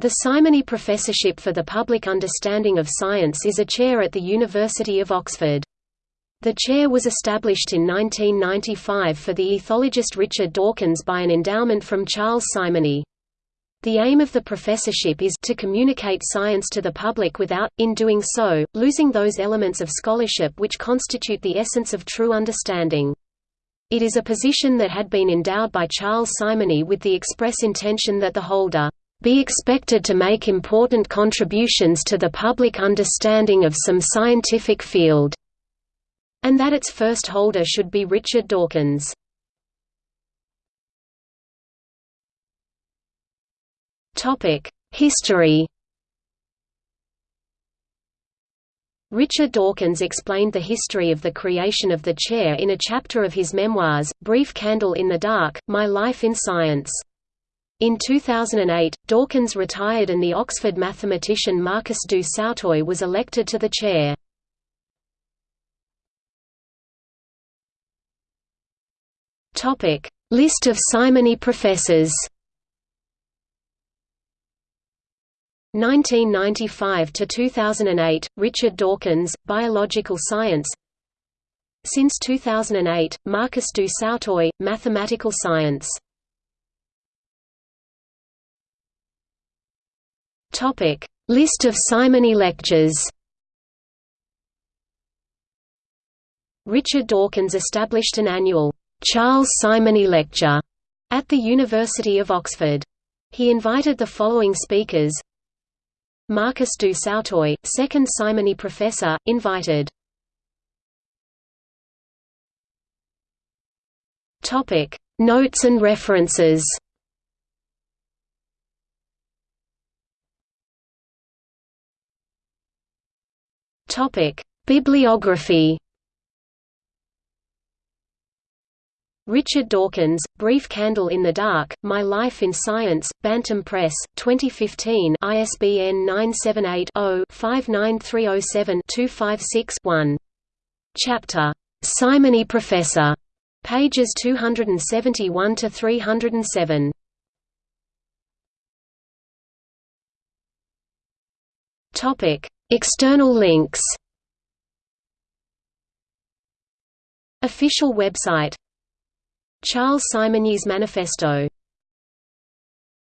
The Simonyi Professorship for the Public Understanding of Science is a chair at the University of Oxford. The chair was established in 1995 for the ethologist Richard Dawkins by an endowment from Charles Simonyi. The aim of the professorship is to communicate science to the public without, in doing so, losing those elements of scholarship which constitute the essence of true understanding. It is a position that had been endowed by Charles Simonyi with the express intention that the holder be expected to make important contributions to the public understanding of some scientific field, and that its first holder should be Richard Dawkins. History Richard Dawkins explained the history of the creation of the chair in a chapter of his memoirs, Brief Candle in the Dark, My Life in Science. In 2008, Dawkins retired and the Oxford mathematician Marcus du Sautoy was elected to the chair. List of Simonyi professors 1995 to 2008 Richard Dawkins biological science Since 2008 Marcus du Sautoy mathematical science Topic: List of Simonyi lectures. Richard Dawkins established an annual Charles Simonyi Lecture at the University of Oxford. He invited the following speakers: Marcus du Sautoy, second Simonyi professor, invited. Topic: Notes and references. Topic: Bibliography. Richard Dawkins, Brief Candle in the Dark, My Life in Science, Bantam Press, 2015 ISBN 978-0-59307-256-1. Chapter, "'Simonyi Professor", pages 271–307. External links. Official website. Charles Simonyi's Manifesto